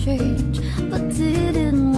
exchange, but didn't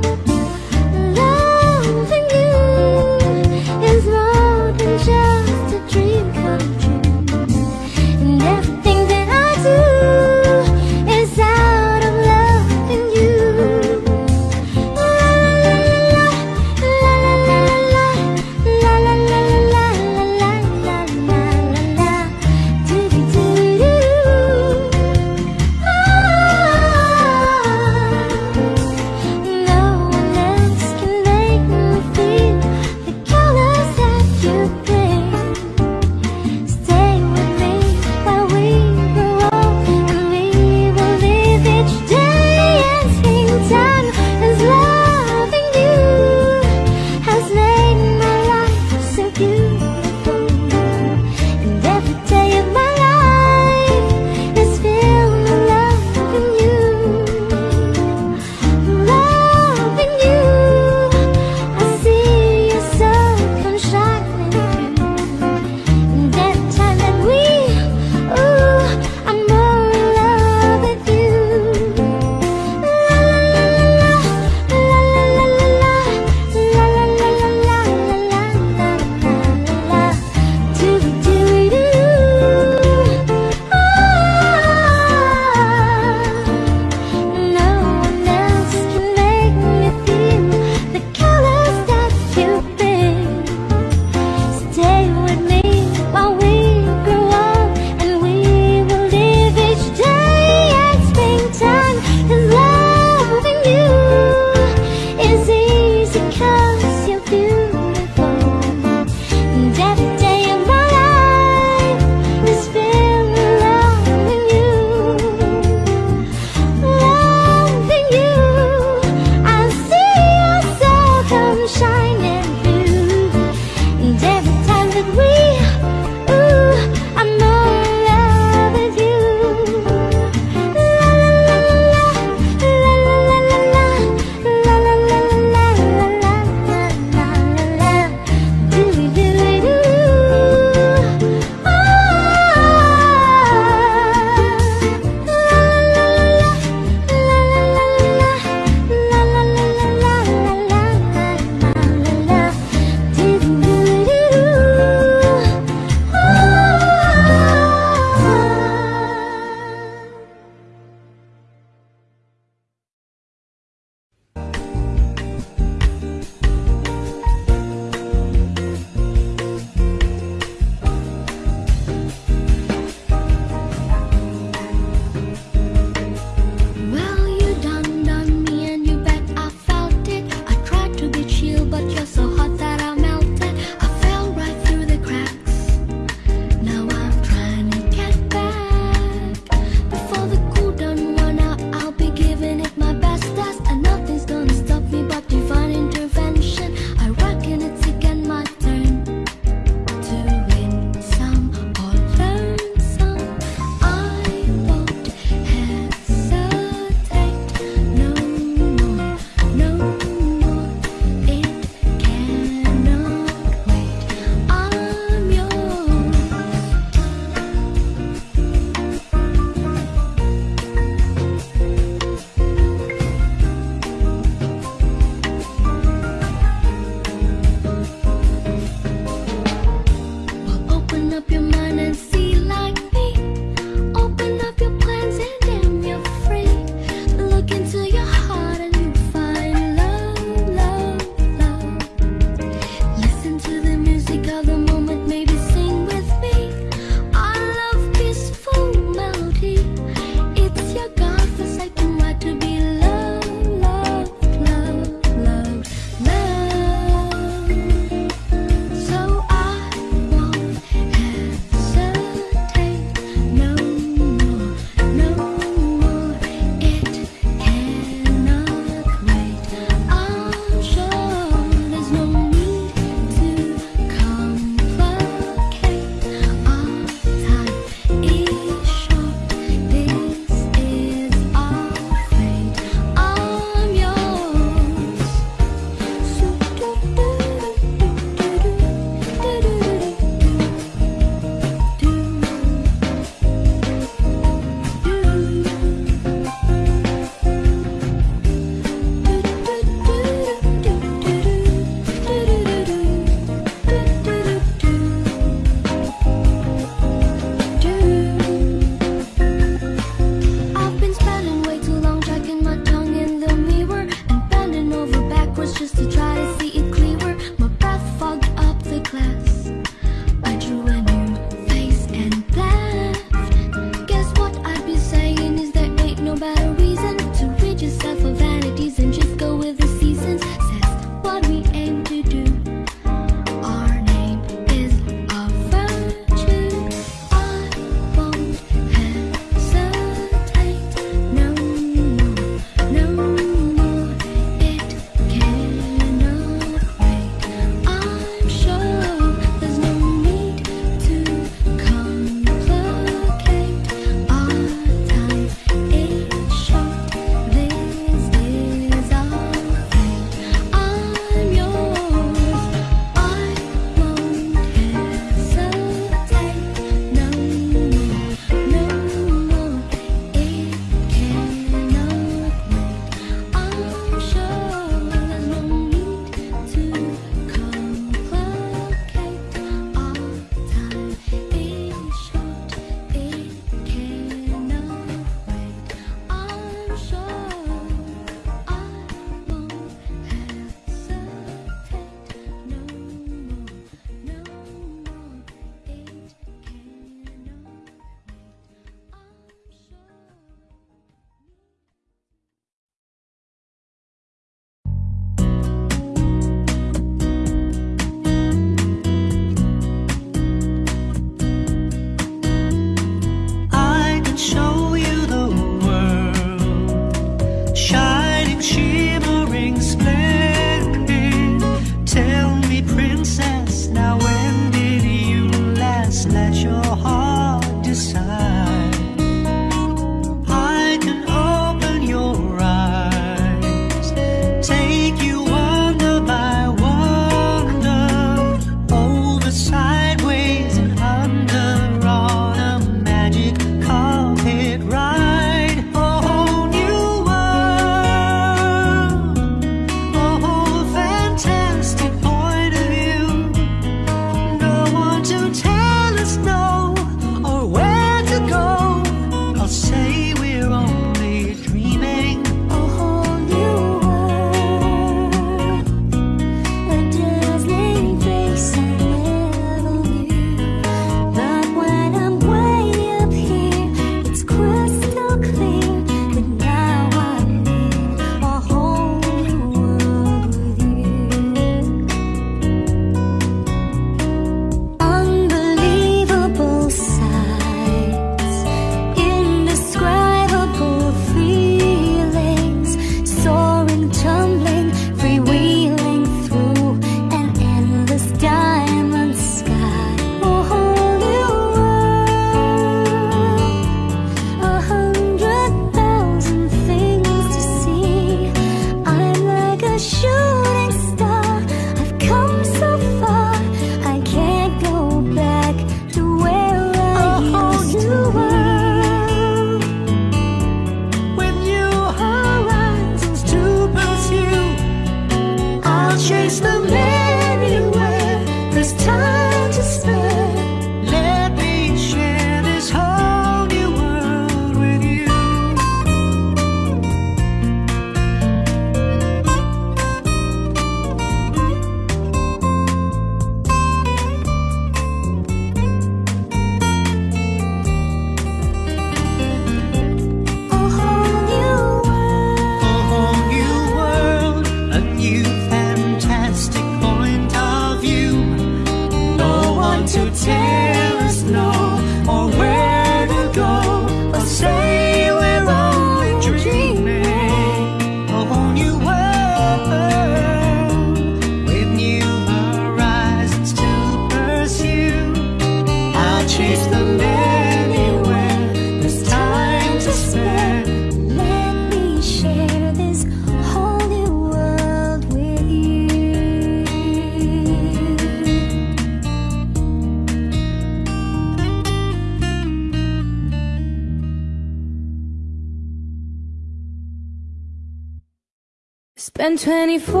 than 24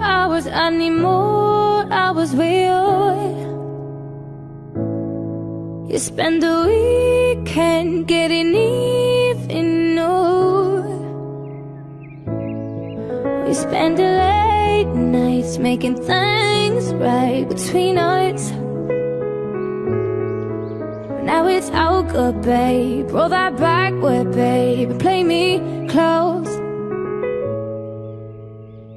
hours I need more hours with you. You spend the weekend getting even more. We spend the late nights making things right between us. Now it's all good, babe Roll that back with, babe Play me close.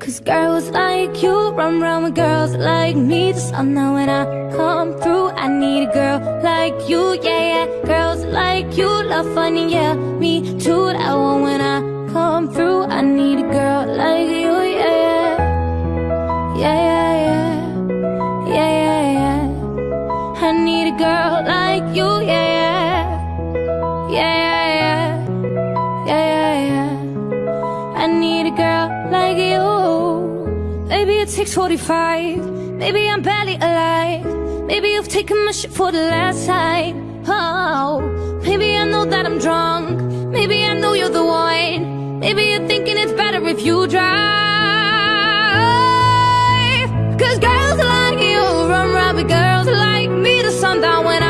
Cause girls like you run around with girls like me. Just sun know when I come through I need a girl like you, yeah, yeah. Girls like you love funny, yeah Me too, that one when I come through I need a girl like you, yeah, yeah. Yeah, yeah. 6.45 Maybe I'm barely alive. Maybe you've taken my shit for the last time. Oh, maybe I know that I'm drunk. Maybe I know you're the one. Maybe you're thinking it's better if you drive. Cause girls like you run around with girls like me. To sundown when I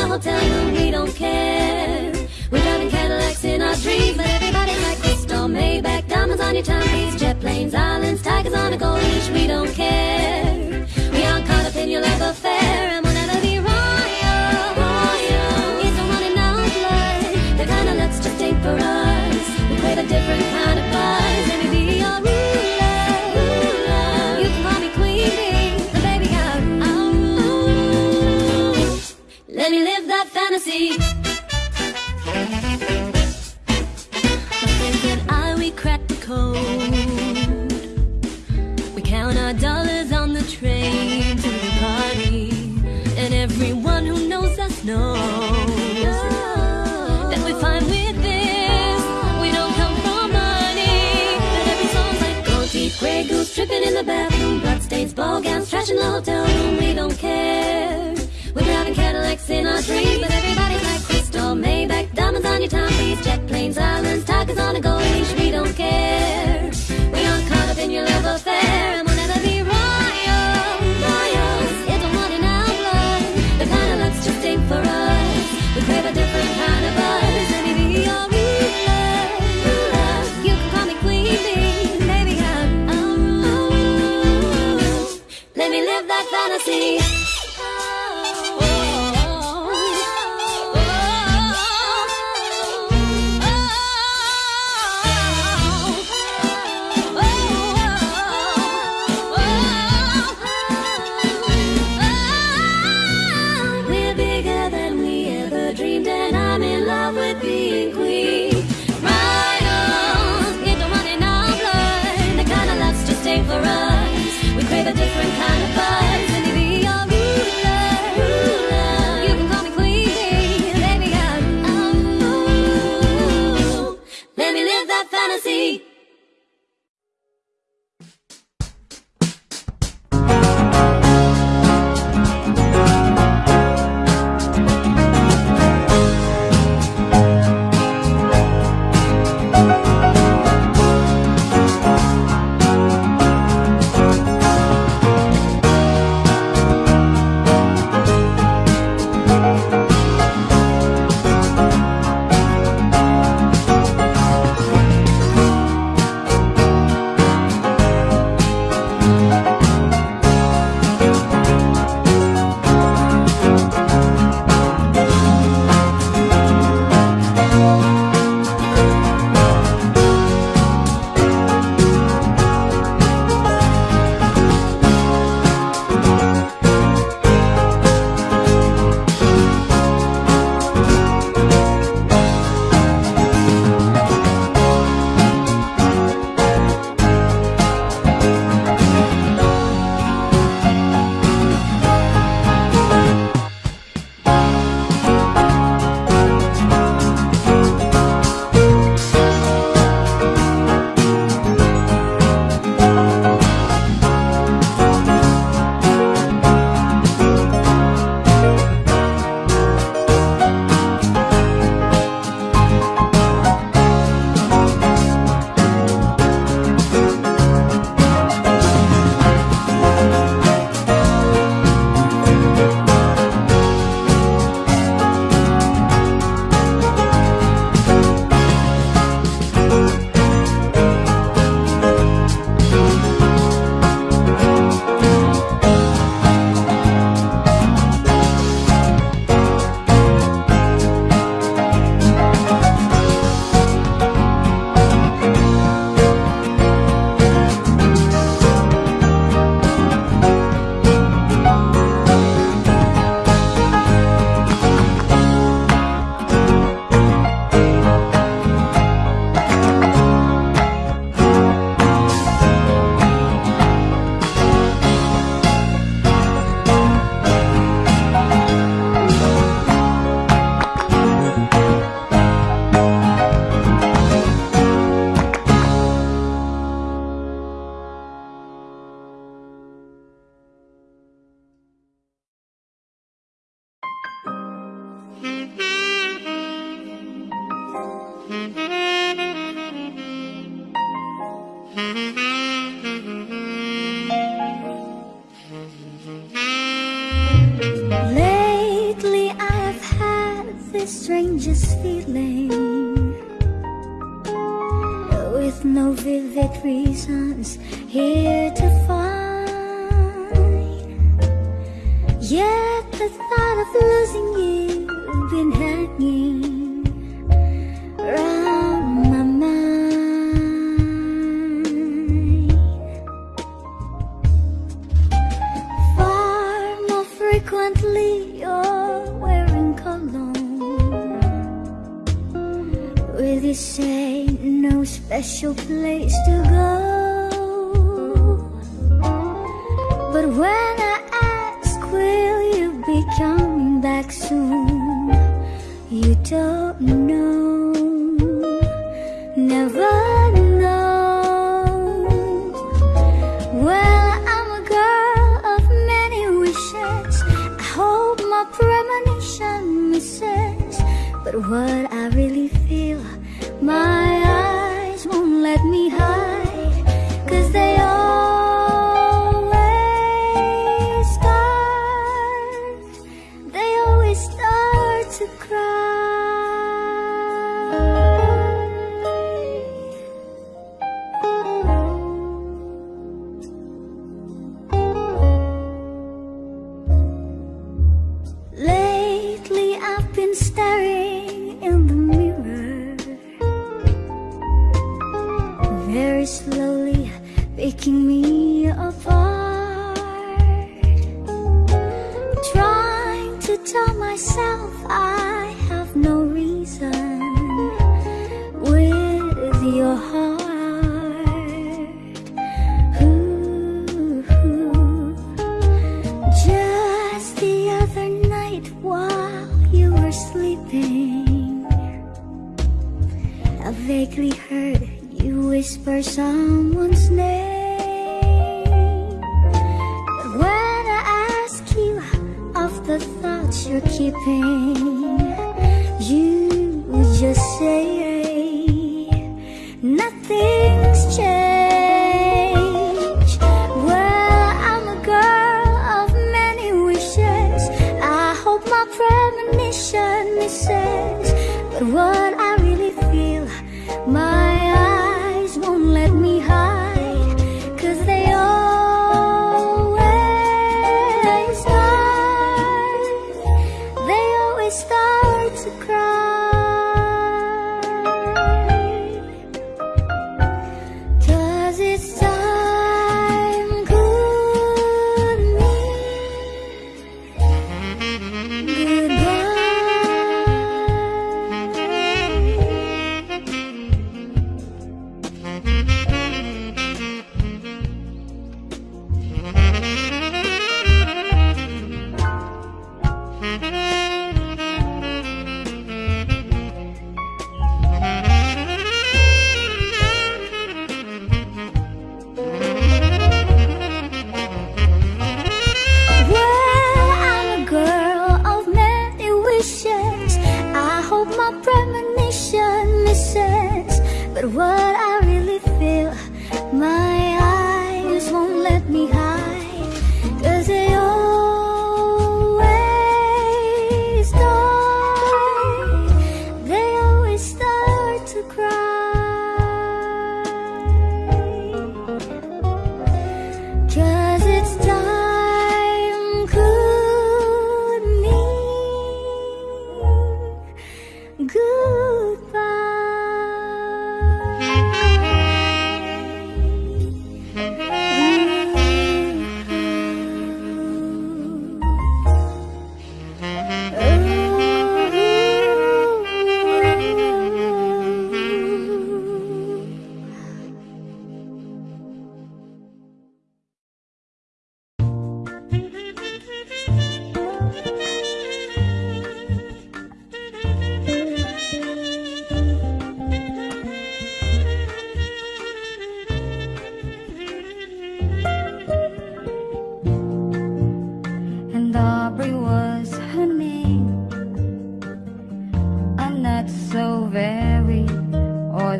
the hotel room, we don't care. We're driving Cadillacs in our dreams, but everybody's like Cristal Maybach, diamonds on your timepiece, jet planes, islands, tigers on a gold leash. We don't care.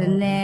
음. 됐네.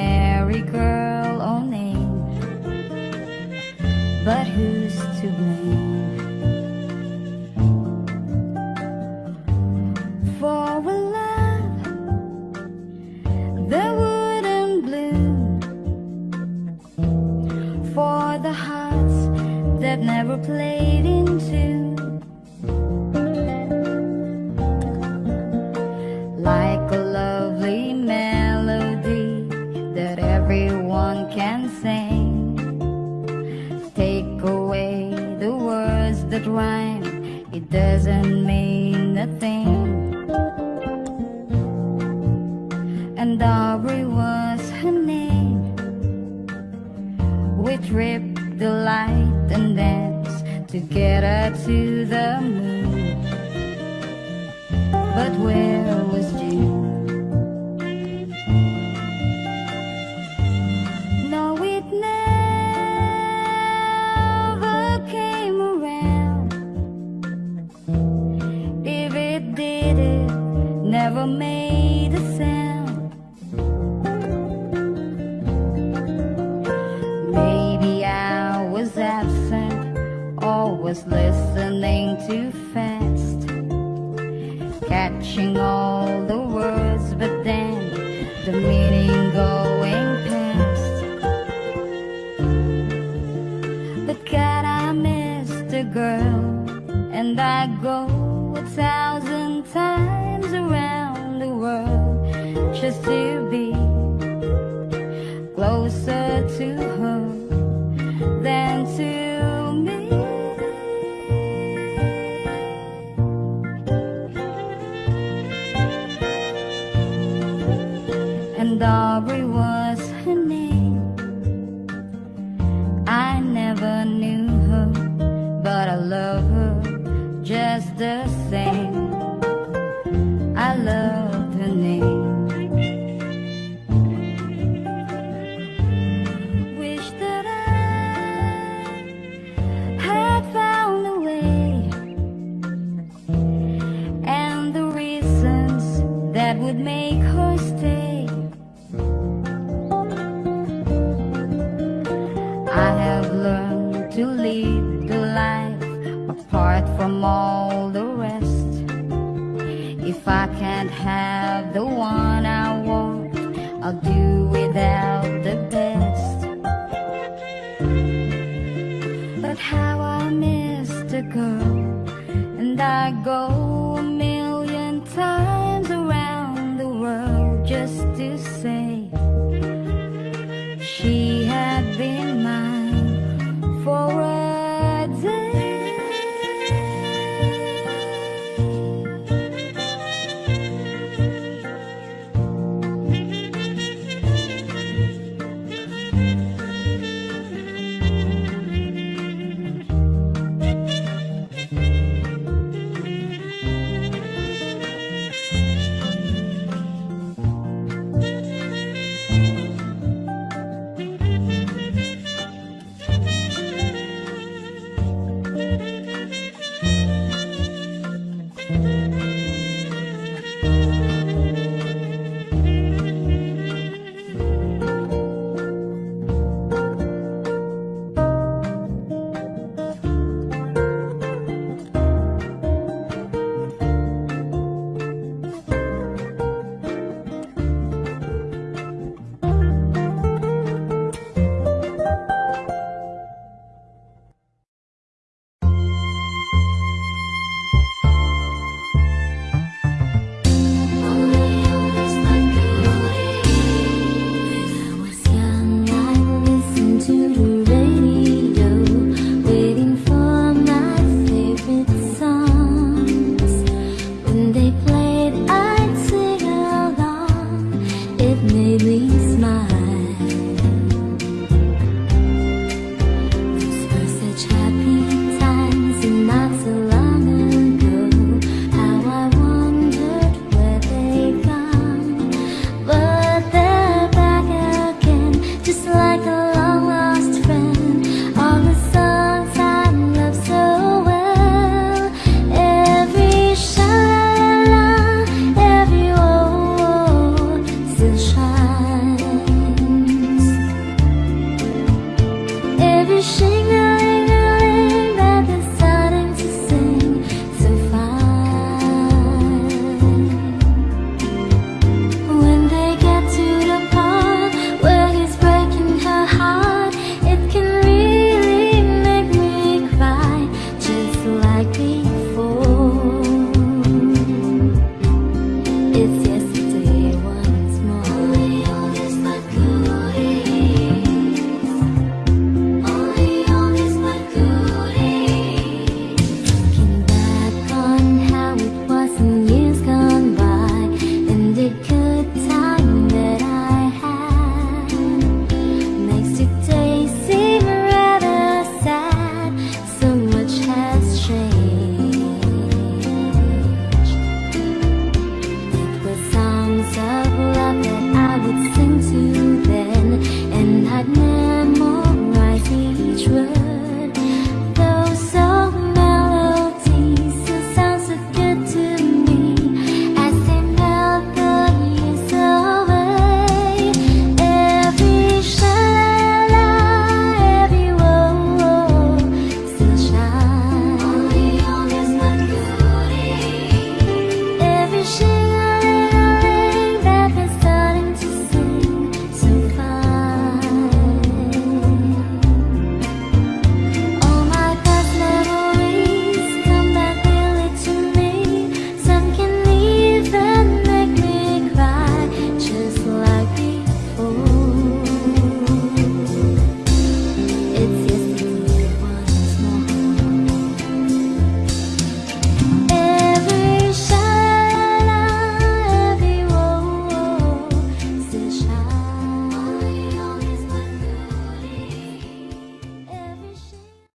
Closer to